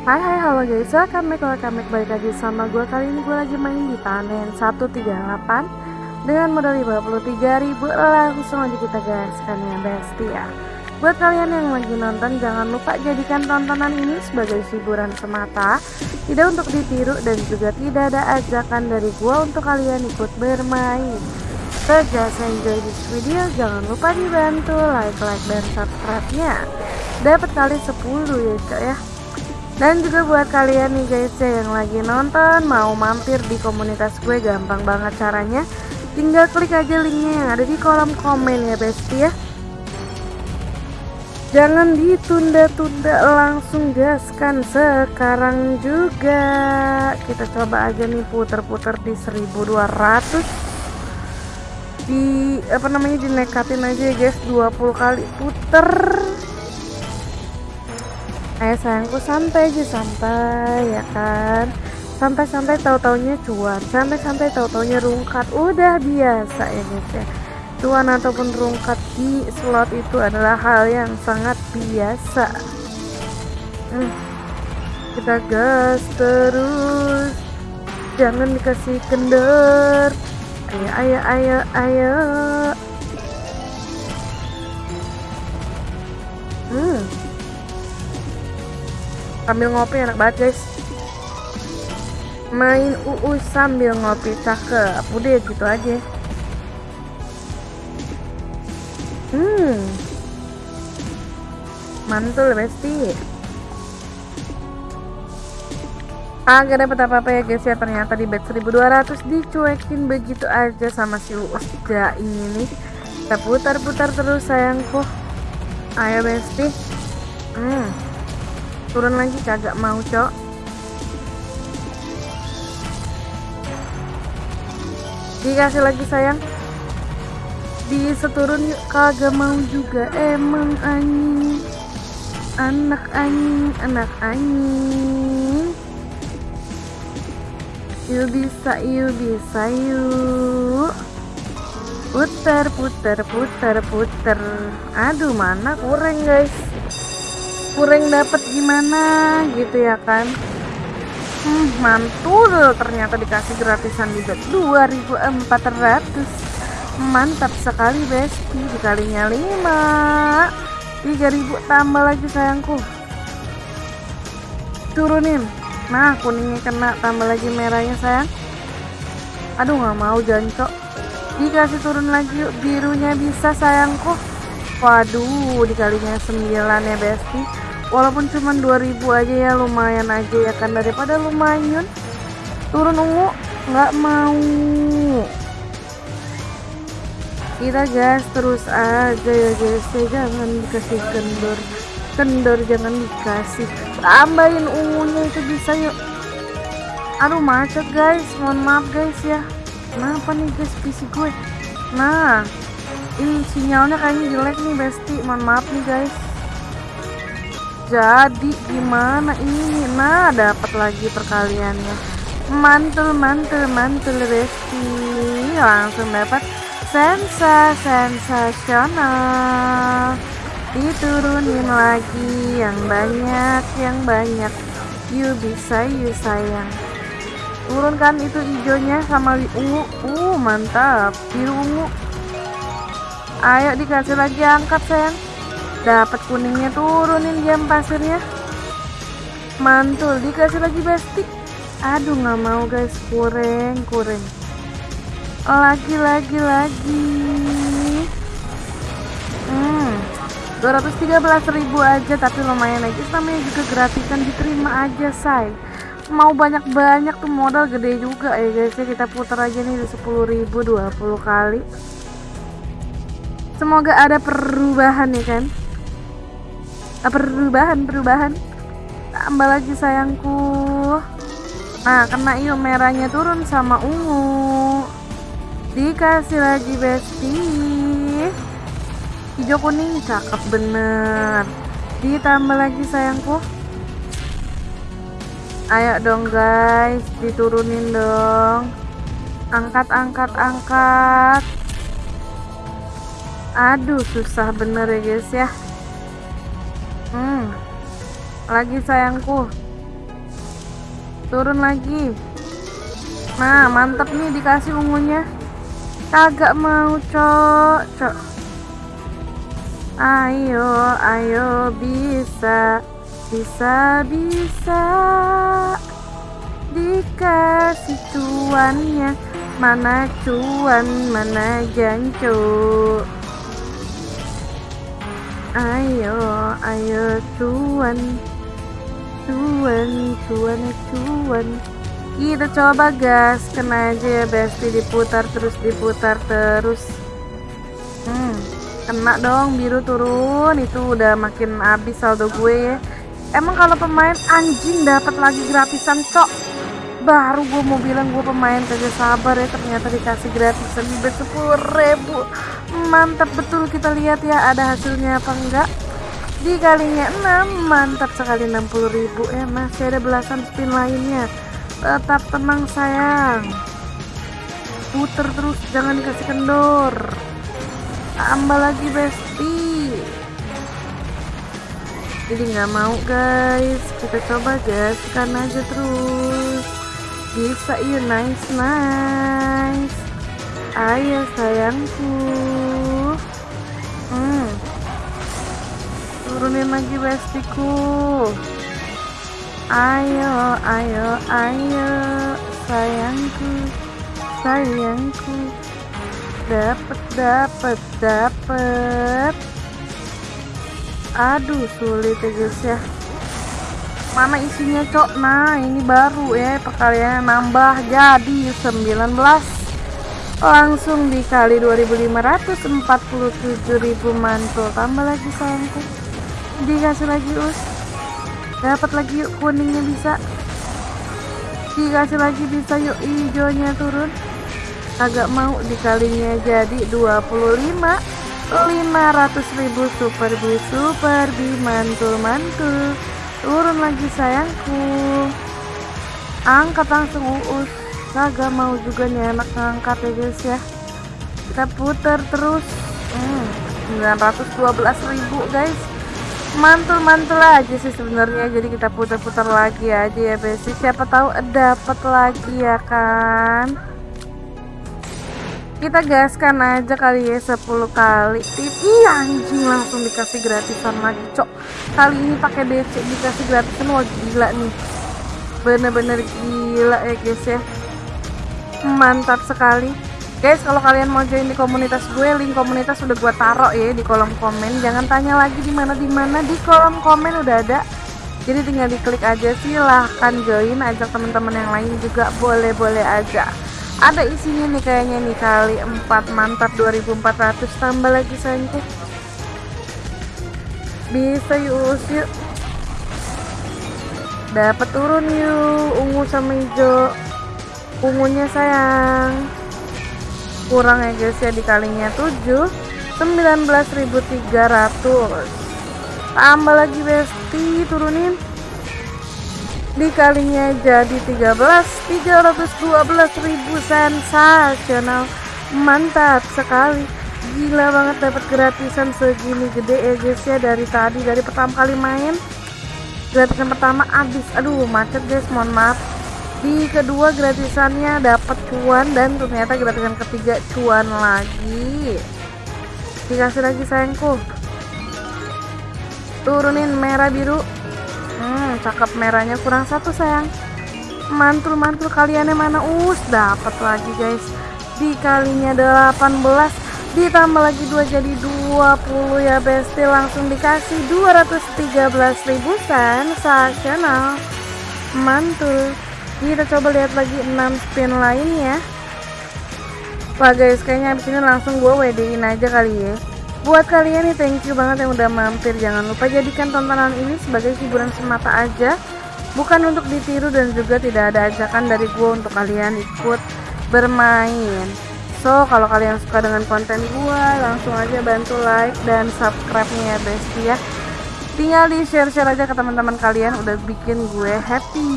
Hai hai halo guys, welcome back, welcome back. Balik lagi sama gue Kali ini gue lagi main di panen 138 Dengan modal 53 ribu. Langsung aja kita gaskan ya besti ya. Buat kalian yang lagi nonton jangan lupa jadikan tontonan ini sebagai hiburan semata. Tidak untuk ditiru dan juga tidak ada ajakan dari gue untuk kalian ikut bermain. So just enjoy this video. Jangan lupa dibantu like, like, dan subscribe nya Dapat kali 10 ya cok ya dan juga buat kalian nih guys ya yang lagi nonton mau mampir di komunitas gue gampang banget caranya. Tinggal klik aja linknya yang ada di kolom komen ya besti ya. Jangan ditunda-tunda langsung gaskan sekarang juga. Kita coba aja nih puter-puter di 1200 di apa namanya dinekatin aja ya guys 20 kali puter ayo sayangku santai aja santai ya kan? Santai-santai tahu-taunya cuan santai-santai tahu-taunya rungkat. Udah biasa ya guys ya cuan ataupun rungkat di slot itu adalah hal yang sangat biasa. Hmm. kita gas terus. Jangan dikasih kendor. Ayo ayo ayo ayo sambil ngopi enak banget guys. Main UU sambil ngopi cakep. Udah gitu aja. Hmm. Mantul besti. Agak dapat apa-apa ya guys ya. Ternyata di bet 1200 dicuekin begitu aja sama si Uus ini. Nih kita putar-putar terus sayangku. Ayo besti. Hmm turun lagi kagak mau cok. Dikasih lagi sayang. Diseturun yuk. Kagak mau juga. Emang anjing. Anak anjing anak anjing. Yuk bisa yuk bisa yuk. Putar putar putar putar aduh mana kurang guys kurang dapat gimana gitu ya kan? Hmm, mantul ternyata dikasih gratisan juga. 2400 mantap sekali besti. Dikalinya 5 3000 tambah lagi sayangku. Turunin. Nah kuningnya kena tambah lagi merahnya sayang. Aduh nggak mau jancok dikasih turun lagi yuk. Birunya bisa sayangku. Waduh dikalinya 9 ya besti walaupun cuma 2000 aja ya lumayan aja ya kan. Daripada lumayan turun ungu nggak mau. Kita gas terus aja ya guys. Ya jangan dikasih kendor. Kendor jangan dikasih. Tambahin ungunya itu bisa yuk. Aduh macet guys. Mohon maaf guys ya. Kenapa nih guys PC gue? Nah ini sinyalnya kayaknya jelek nih besti. Mohon maaf nih guys jadi gimana ini nah dapat lagi perkaliannya. Mantul mantul mantul besti langsung dapat sensa sensasional. Diturunin lagi yang banyak yang banyak. You bisa you sayang. Turunkan itu hijaunya sama ungu. Uh mantap. Biru ungu. Ayo dikasih lagi angkat sayang dapat kuningnya turunin jam pasirnya. Mantul dikasih lagi besti aduh nggak mau guys. Kurang kurang. Lagi lagi lagi. Hmm. 213.000 aja tapi lumayan aja. Namanya juga gratisan diterima aja say. Mau banyak-banyak tuh modal gede juga. Ya guys ya kita putar aja nih di 10.000 20 kali. Semoga ada perubahan ya kan perubahan perubahan. Tambah lagi sayangku. Nah kena yuk merahnya turun sama ungu. Dikasih lagi besti hijau kuning cakep bener. Ditambah lagi sayangku. Ayo dong guys diturunin dong. Angkat angkat angkat. Aduh susah bener ya guys ya hmm lagi sayangku. Turun lagi. Nah mantep nih dikasih ungunya. Kagak mau cok cok. Ayo ayo bisa bisa bisa. Dikasih cuannya. Mana cuan mana jancu ayo ayo cuan. Cuan cuan cuan. Kita coba gas. Kena aja ya besti. Diputar terus diputar terus. Hmm kena dong biru turun. Itu udah makin habis saldo gue ya. Emang kalau pemain anjing dapat lagi gratisan cok baru gue mau bilang gue pemain kagak sabar ya ternyata dikasih gratisan di sepuluh ribu. Mantap betul kita lihat ya ada hasilnya apa enggak? Dikalinya 6 mantap sekali 60 ribu. Ya masih ada belasan spin lainnya. Tetap tenang sayang. Puter terus jangan dikasih kendor. Tambah lagi besti. Jadi nggak mau guys. Kita coba gaskan aja terus bisa yuk nice nice. Ayo sayangku. Hmm. turunin lagi bestiku ayo ayo ayo sayangku sayangku. Dapat dapat dapat aduh sulit ya guys ya mana isinya cok? Nah ini baru ya perkalian nambah jadi 19 langsung dikali 2547.000 mantul. Tambah lagi sayangku. Dikasih lagi us. Dapat lagi yuk kuningnya bisa. Dikasih lagi bisa yuk hijaunya turun. Agak mau dikalinya jadi 25 500.000 super bi super bi mantul mantul turun lagi sayangku. Angkat langsung uus. Kagak mau juga nih anak ngangkat ya guys ya. Kita putar terus. Hmm, 912.000 guys. Mantul-mantul aja sih sebenarnya. Jadi kita putar-putar lagi aja ya basic siapa tahu dapat lagi ya kan? Kita gaskan aja kali ya 10 kali. Tip iya anjing langsung dikasih gratisan lagi cok kali ini pakai DC dikasih gratisan. Wah gila nih. Bener-bener gila ya guys ya. Mantap sekali. Guys kalau kalian mau join di komunitas gue link komunitas udah gue taruh ya di kolom komen. Jangan tanya lagi di mana di mana di kolom komen udah ada. Jadi tinggal diklik aja silahkan join. Ajak teman-teman yang lain juga boleh-boleh aja. Ada isinya nih kayaknya nih kali 4 mantap 2400 tambah lagi sayangku bisa yuk yuk. Dapat turun yuk. Ungu sama hijau. Ungunya sayang. Kurang ya guys ya dikalinya 7 19.300 tambah lagi besti turunin. Dikalinya jadi 13 312.000 sensasional mantap sekali gila banget dapat gratisan segini gede ya guys ya dari tadi. Dari pertama kali main gratisan pertama habis. Aduh macet guys mohon maaf. Di kedua gratisannya dapat cuan dan ternyata gratisan ketiga cuan lagi. Dikasih lagi sayangku. Turunin merah biru. Hmm cakep merahnya kurang satu sayang. Mantul-mantul kaliannya mana? Us dapat lagi guys. Dikalinya 18 ditambah lagi dua jadi 20 ya besti. Langsung dikasih 213.000 sensasional mantul. Kita coba lihat lagi 6 spin lainnya Wah guys kayaknya abis ini langsung gue WD-in aja kali ya. Buat kalian nih thank you banget yang udah mampir. Jangan lupa jadikan tontonan ini sebagai hiburan semata aja. Bukan untuk ditiru dan juga tidak ada ajakan dari gue untuk kalian ikut bermain So kalau kalian suka dengan konten gue langsung aja bantu like dan subscribe nya ya bestie ya. Tinggal di share-share aja ke teman-teman kalian udah bikin gue happy.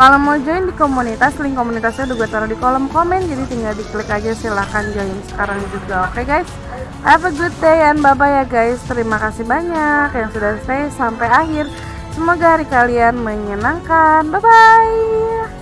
Kalau mau join di komunitas link komunitasnya udah gue taruh di kolom komen jadi tinggal diklik aja silahkan join sekarang juga oke okay, guys? Have a good day and bye bye ya guys. Terima kasih banyak yang sudah stay sampai akhir. Semoga hari kalian menyenangkan. Bye bye.